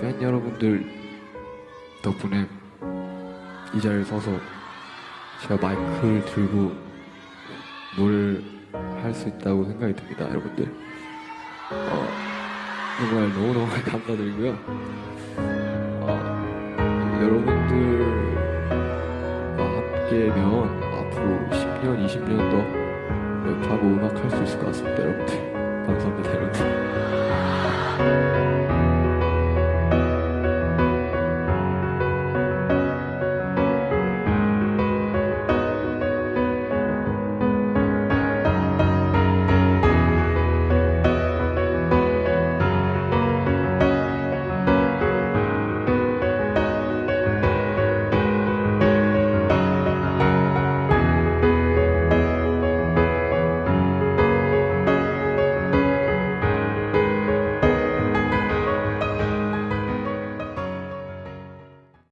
팬 여러분들 덕분에 이 자리에 서서 제가 마이크를 들고 뭘할수 있다고 생각이 듭니다, 여러분들. 어, 정말 너무너무 감사드리고요. 어, 여러분들과 함께면 앞으로 10년, 20년 더 랩하고 음악 할 수 있을 것 같습니다, 여러분들. 감사합니다, 여러분들.